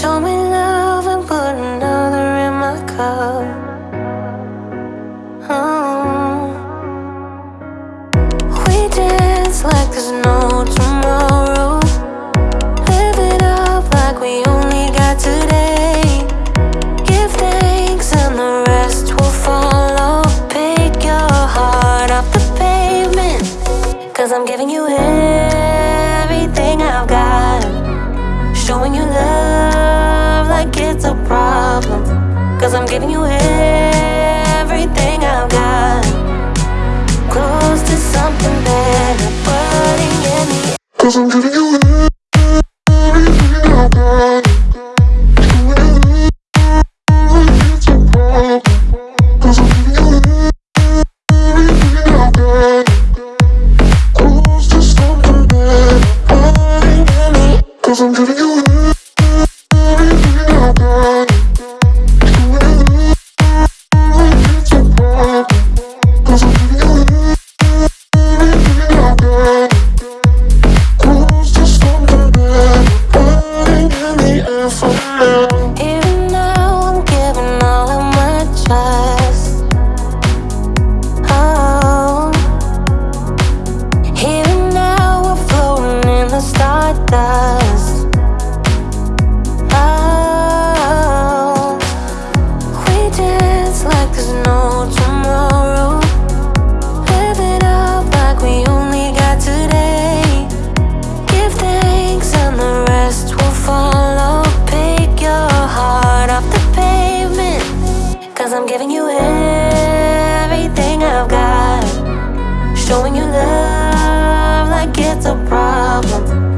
Show me love and put another in my cup. Oh. We dance like there's no tomorrow. Live it up like we only got today. Give thanks and the rest will follow. Pick your heart off the pavement. Cause I'm giving you everything I've got. Showing you love it's a problem. Cause I'm giving you everything I've got. Close to something better, putting in the Cause I'm giving you everything I got. Cause I'm giving you Oh, we dance like there's no tomorrow. Live it up like we only got today. Give thanks and the rest will follow. Pick your heart off the pavement. Cause I'm giving you everything I've got. Showing you love like it's a problem.